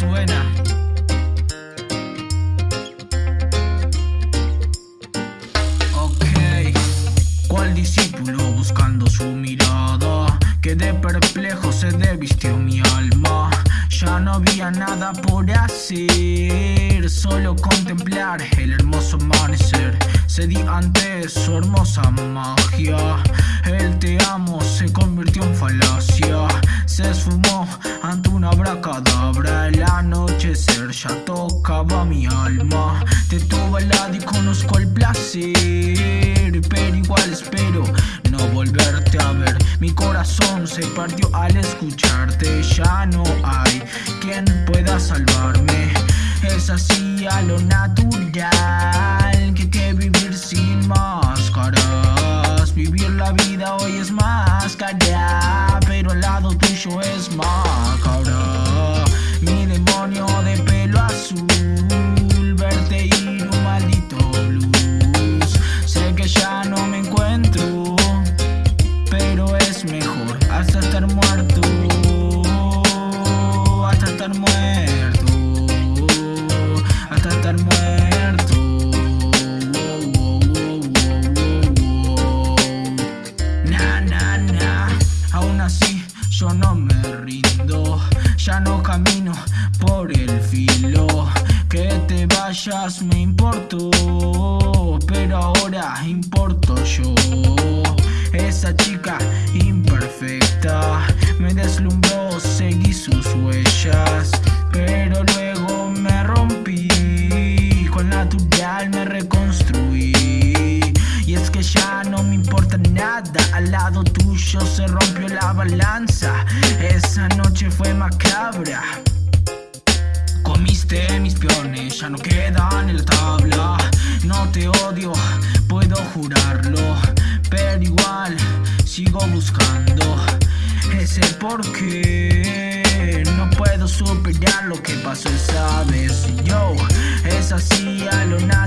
suena. Ok, ¿cuál discípulo buscando su mirada? Que de perplejo se desvistió mi alma. Ya no había nada por hacer, solo contemplar el hermoso amanecer. Cedí ante su hermosa magia. El te amo se convirtió en falacia. Se esfumó tocaba mi alma. Te tuve al lado y conozco el placer. Pero igual espero no volverte a ver. Mi corazón se partió al escucharte. Ya no hay quien pueda salvarme. Es así a lo natural que que vivir sin máscaras. Vivir la vida hoy es más cara, pero al lado tuyo es macabra. Mejor hasta estar muerto, hasta estar muerto, hasta estar muerto. Na, na, na. Aún así, yo no me rindo. Ya no camino por el filo. Que te vayas me importó. Pero ahora importo yo. Esa chica me deslumbró, seguí sus huellas. Pero luego me rompí. Con natural me reconstruí. Y es que ya no me importa nada. Al lado tuyo se rompió la balanza. Esa noche fue macabra. Comiste mis peones, ya no quedan en la tabla. No te odio, puedo jurarlo. Pero igual sigo buscando ese porqué. No puedo superar lo que pasó esa vez. Yo, es así a lo natural.